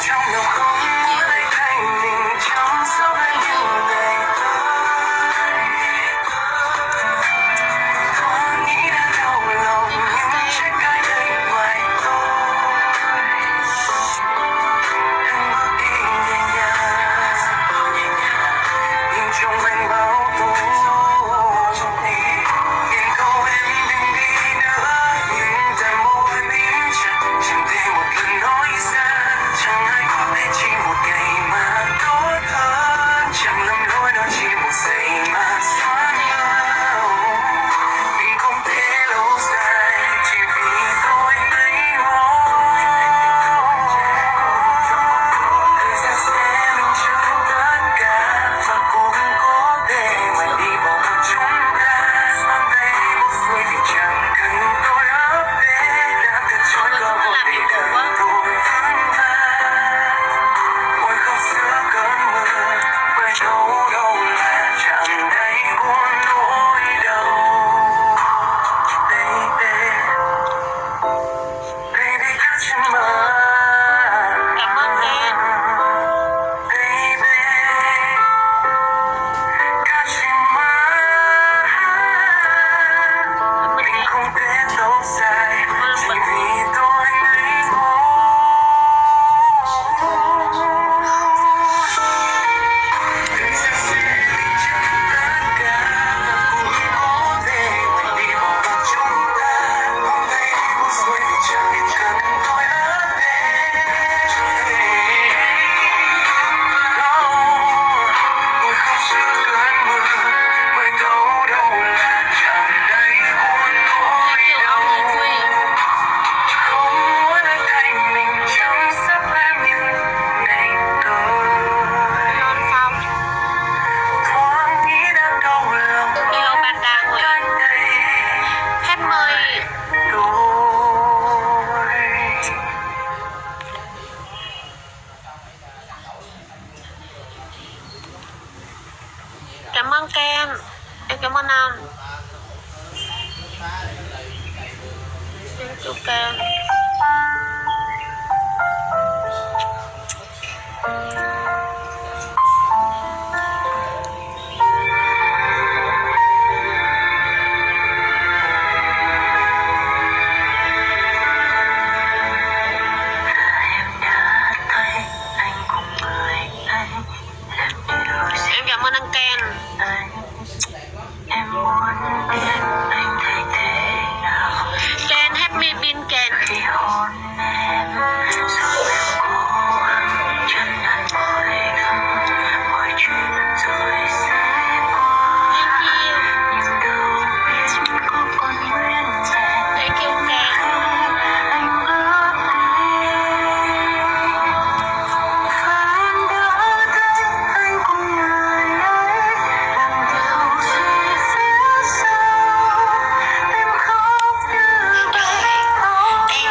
枪没有。em. Em cảm ơn anh thank you